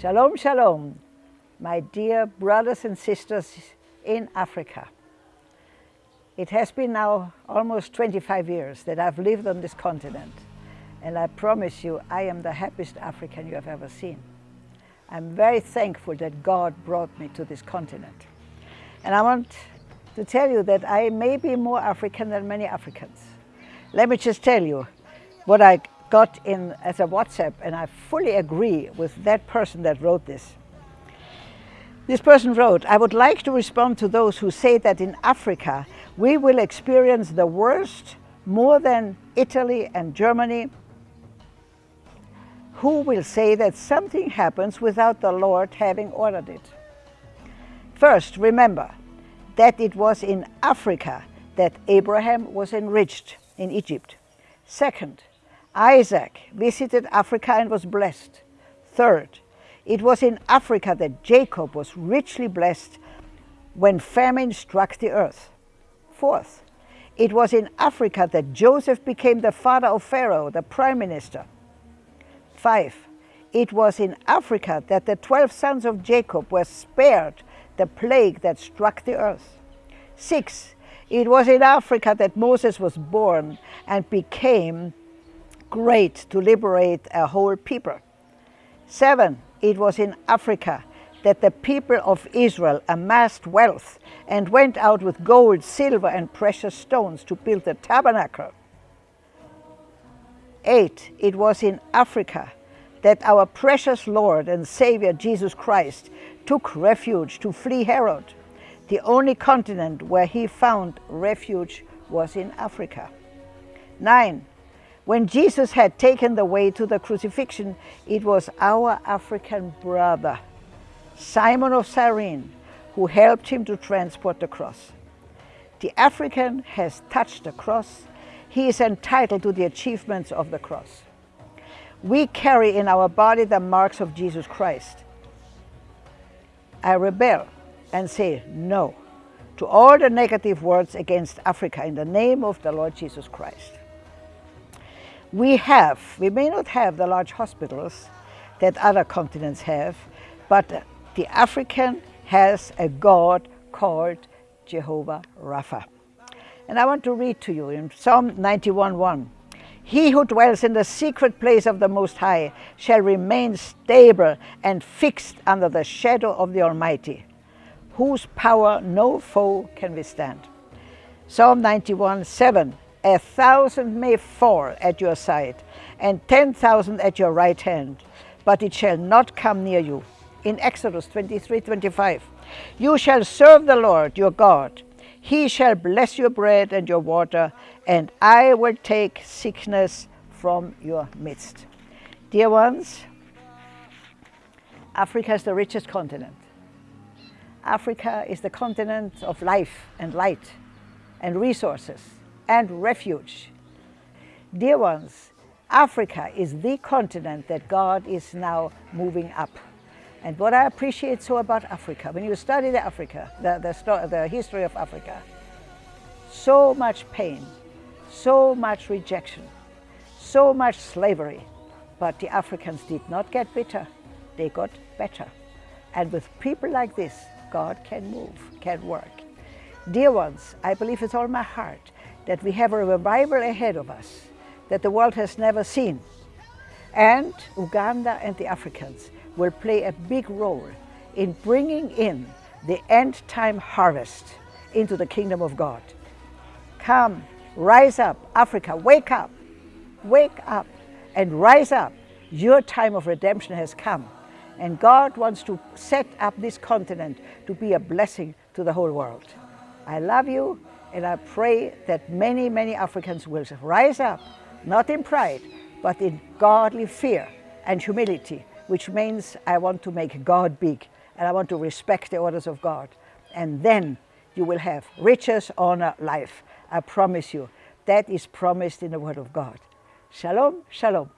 Shalom, shalom, my dear brothers and sisters in Africa. It has been now almost 25 years that I've lived on this continent. And I promise you, I am the happiest African you have ever seen. I'm very thankful that God brought me to this continent. And I want to tell you that I may be more African than many Africans. Let me just tell you what I got in as a WhatsApp, and I fully agree with that person that wrote this. This person wrote, I would like to respond to those who say that in Africa we will experience the worst more than Italy and Germany who will say that something happens without the Lord having ordered it. First, remember that it was in Africa that Abraham was enriched in Egypt. Second, Isaac visited Africa and was blessed. Third, it was in Africa that Jacob was richly blessed when famine struck the earth. Fourth, it was in Africa that Joseph became the father of Pharaoh, the prime minister. Five, it was in Africa that the 12 sons of Jacob were spared the plague that struck the earth. Six, it was in Africa that Moses was born and became great to liberate a whole people. Seven, it was in Africa that the people of Israel amassed wealth and went out with gold, silver, and precious stones to build the tabernacle. 8. It was in Africa that our precious Lord and Savior Jesus Christ took refuge to flee Herod. The only continent where he found refuge was in Africa. 9. When Jesus had taken the way to the crucifixion, it was our African brother, Simon of Cyrene, who helped him to transport the cross. The African has touched the cross he is entitled to the achievements of the cross. We carry in our body the marks of Jesus Christ. I rebel and say no to all the negative words against Africa in the name of the Lord Jesus Christ. We have, we may not have the large hospitals that other continents have, but the African has a God called Jehovah Rapha. And I want to read to you in Psalm 91.1. He who dwells in the secret place of the Most High shall remain stable and fixed under the shadow of the Almighty, whose power no foe can withstand. Psalm 91.7. A thousand may fall at your side, and ten thousand at your right hand, but it shall not come near you. In Exodus 23.25. You shall serve the Lord your God, he shall bless your bread and your water, and I will take sickness from your midst. Dear ones, Africa is the richest continent. Africa is the continent of life and light and resources and refuge. Dear ones, Africa is the continent that God is now moving up. And what I appreciate so about Africa, when you study the Africa, the, the, the history of Africa, so much pain, so much rejection, so much slavery, but the Africans did not get bitter, they got better. And with people like this, God can move, can work. Dear ones, I believe with all my heart that we have a revival ahead of us that the world has never seen. And Uganda and the Africans will play a big role in bringing in the end time harvest into the kingdom of God. Come, rise up, Africa, wake up, wake up and rise up. Your time of redemption has come. And God wants to set up this continent to be a blessing to the whole world. I love you and I pray that many, many Africans will rise up, not in pride, but in godly fear and humility which means I want to make God big and I want to respect the orders of God. And then you will have riches, honor, life. I promise you. That is promised in the Word of God. Shalom, shalom.